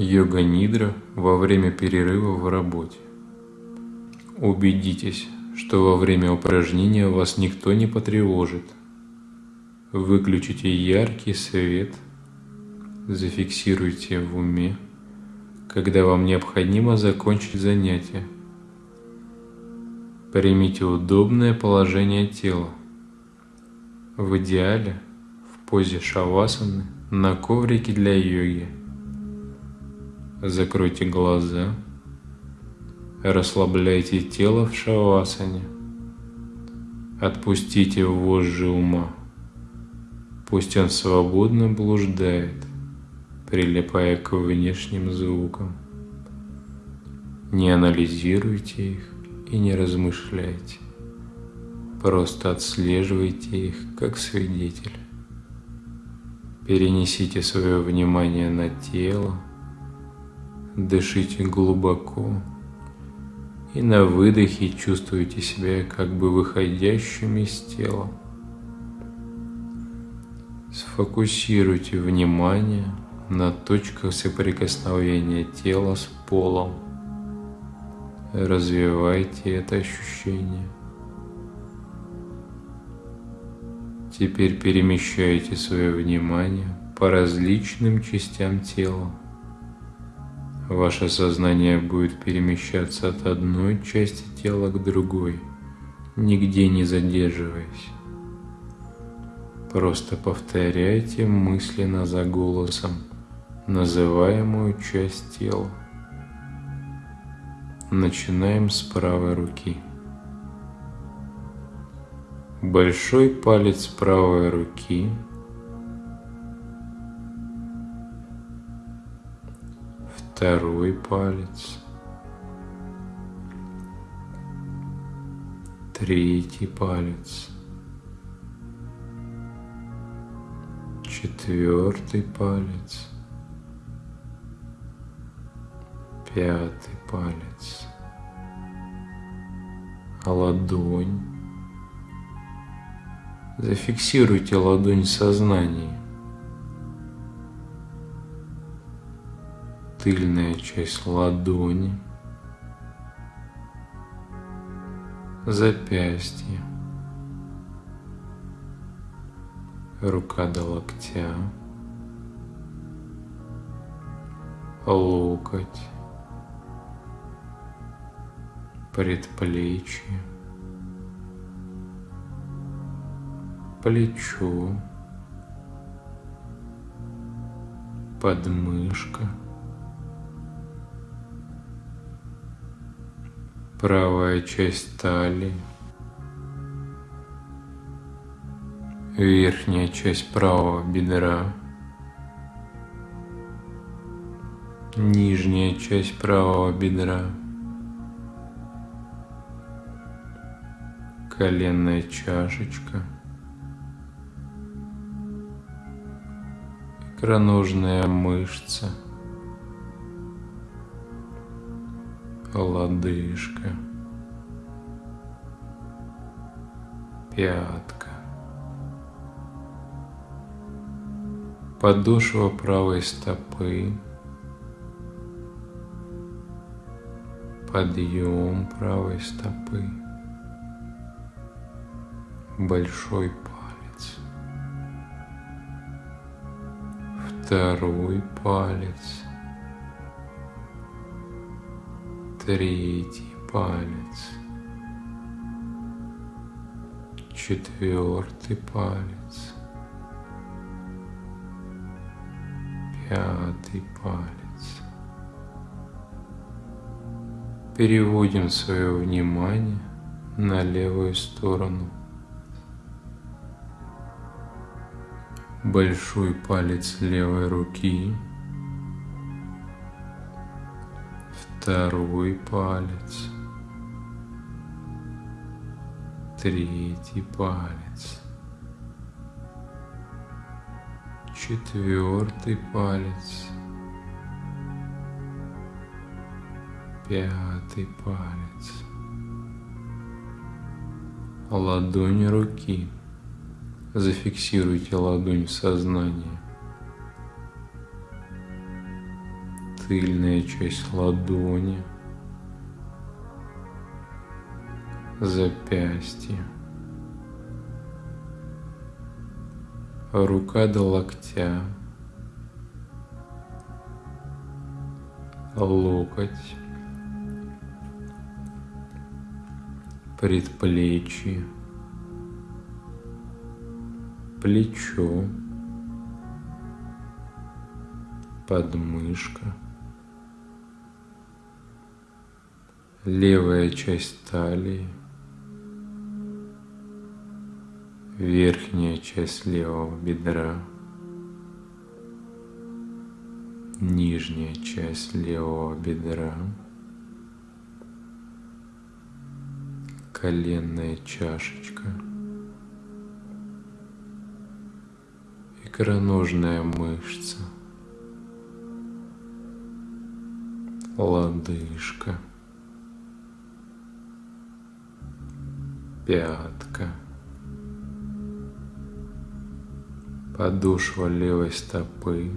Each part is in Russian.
Йога-нидра во время перерыва в работе. Убедитесь, что во время упражнения вас никто не потревожит. Выключите яркий свет, зафиксируйте в уме, когда вам необходимо закончить занятие. Примите удобное положение тела. В идеале в позе шавасаны на коврике для йоги – Закройте глаза, расслабляйте тело в шавасане, отпустите вожжи ума. Пусть он свободно блуждает, прилипая к внешним звукам. Не анализируйте их и не размышляйте. Просто отслеживайте их как свидетель. Перенесите свое внимание на тело, Дышите глубоко и на выдохе чувствуйте себя как бы выходящим из тела. Сфокусируйте внимание на точках соприкосновения тела с полом. Развивайте это ощущение. Теперь перемещайте свое внимание по различным частям тела. Ваше сознание будет перемещаться от одной части тела к другой, нигде не задерживаясь. Просто повторяйте мысленно за голосом называемую часть тела. Начинаем с правой руки. Большой палец правой руки – второй палец, третий палец, четвертый палец, пятый палец, ладонь. Зафиксируйте ладонь в. Тыльная часть ладони, запястье, рука до локтя, локоть, предплечье, плечо, подмышка – правая часть талии, верхняя часть правого бедра, нижняя часть правого бедра, коленная чашечка, икроножная мышца – лодыжка, пятка, подошва правой стопы, подъем правой стопы, большой палец, второй палец – третий палец, четвертый палец, пятый палец. Переводим свое внимание на левую сторону. Большой палец левой руки – второй палец, третий палец, четвертый палец, пятый палец, ладонь руки. Зафиксируйте ладонь в сознании. Тыльная часть ладони, запястье, рука до локтя, локоть, предплечье, плечо, подмышка, левая часть талии, верхняя часть левого бедра, нижняя часть левого бедра, коленная чашечка, икроножная мышца, лодыжка, пятка, подошва левой стопы,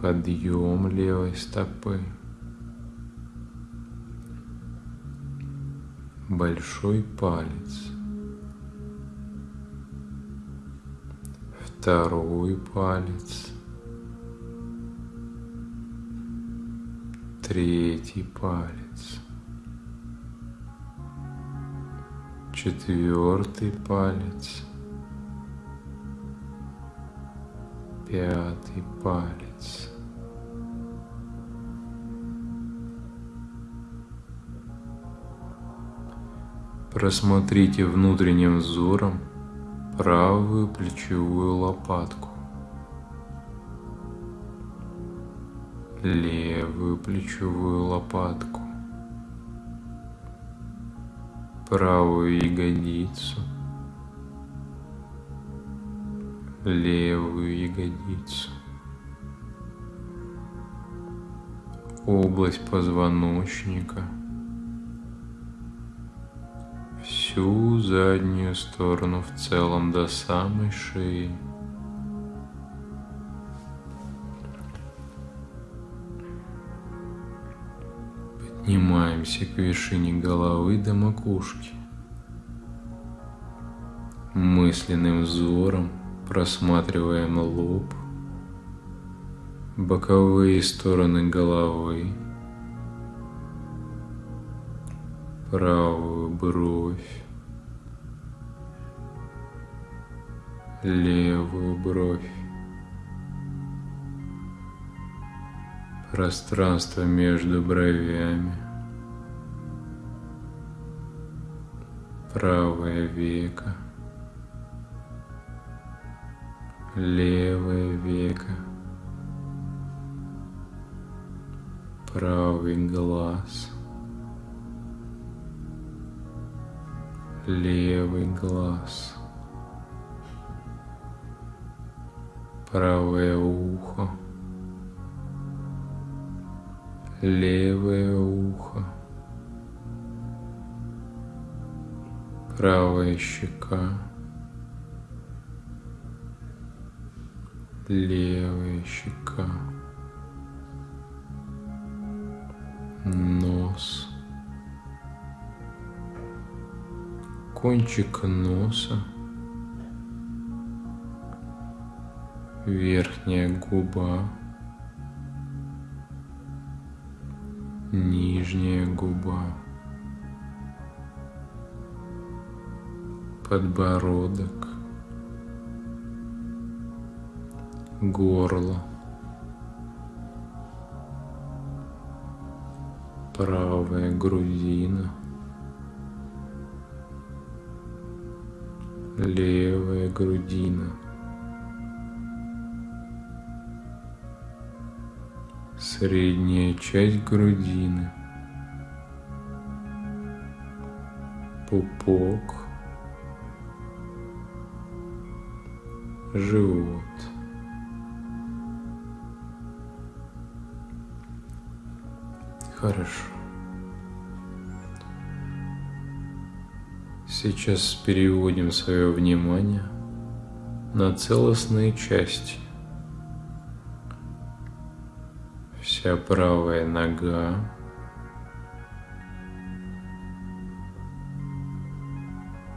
подъем левой стопы, большой палец, второй палец, третий палец, четвертый палец, пятый палец. Просмотрите внутренним взором правую плечевую лопатку. левую плечевую лопатку, правую ягодицу, левую ягодицу, область позвоночника, всю заднюю сторону в целом до самой шеи. Поднимаемся к вершине головы до макушки. Мысленным взором просматриваем лоб, боковые стороны головы, правую бровь, левую бровь, пространство между бровями, правое веко, левое веко, правый глаз, левый глаз, правое ухо, левое ухо, правая щека, левая щека, нос, кончик носа, верхняя губа, нижняя губа, подбородок, горло, правая грудина, левая грудина. средняя часть грудины, пупок, живот. Хорошо. Сейчас переводим свое внимание на целостные части вся правая нога,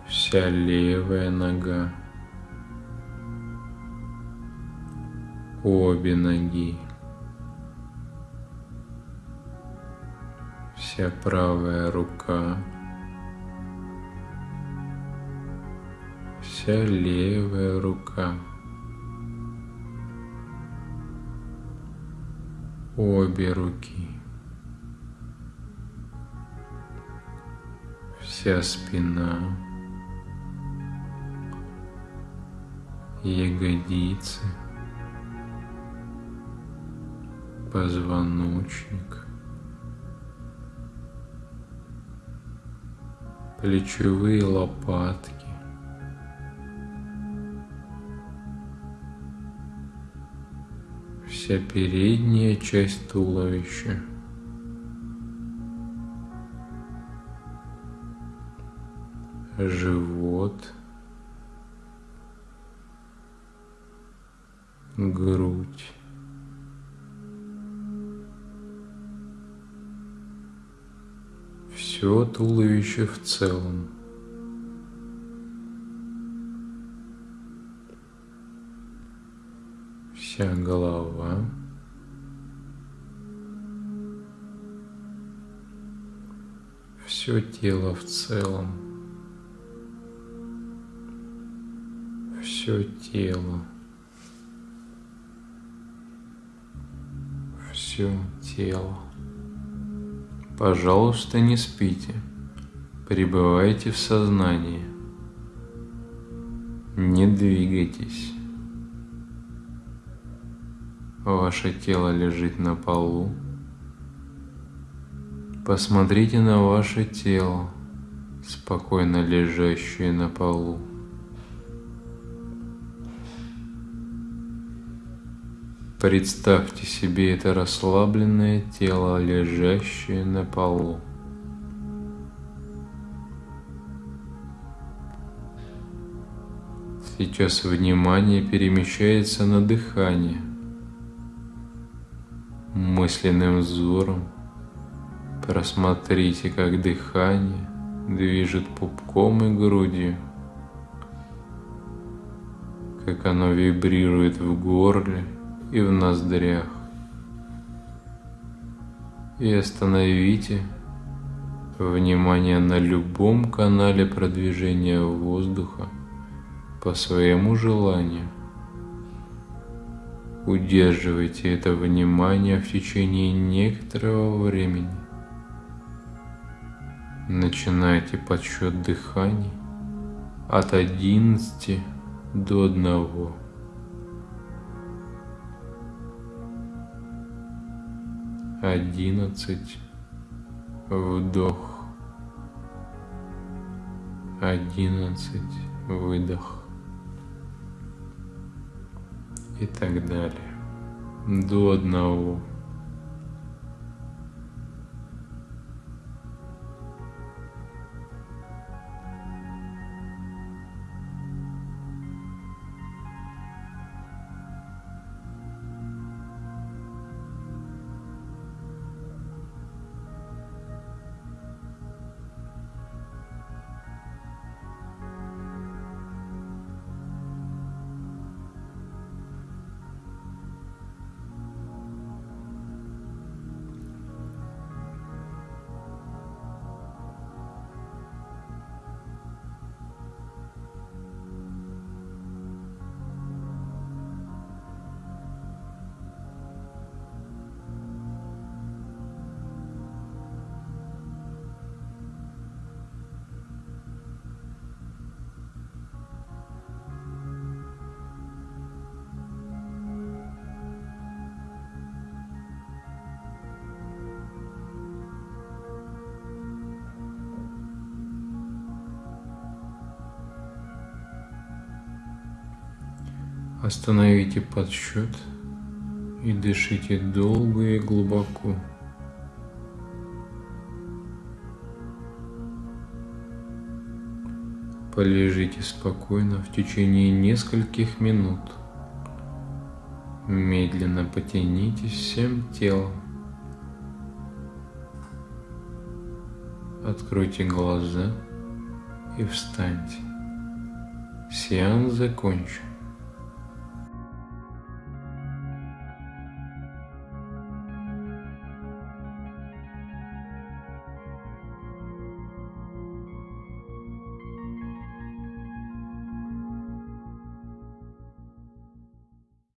вся левая нога, обе ноги, вся правая рука, вся левая рука. обе руки, вся спина, ягодицы, позвоночник, плечевые лопатки, вся передняя часть туловища. Живот, грудь, все туловище в целом. вся голова. Все тело в целом. Все тело. Все тело. Пожалуйста, не спите. Пребывайте в сознании. Не двигайтесь. Ваше тело лежит на полу. Посмотрите на ваше тело, спокойно лежащее на полу. Представьте себе это расслабленное тело, лежащее на полу. Сейчас внимание перемещается на дыхание – мысленным взором. Просмотрите, как дыхание движет пупком и грудью, как оно вибрирует в горле и в ноздрях. И остановите внимание на любом канале продвижения воздуха по своему желанию – Удерживайте это внимание в течение некоторого времени. Начинайте подсчет дыханий от 11 до 1. Одиннадцать. Вдох. Одиннадцать. Выдох и так далее. До одного. Остановите подсчет и дышите долго и глубоко. Полежите спокойно в течение нескольких минут. Медленно потянитесь всем телом. Откройте глаза и встаньте. Сеанс закончен.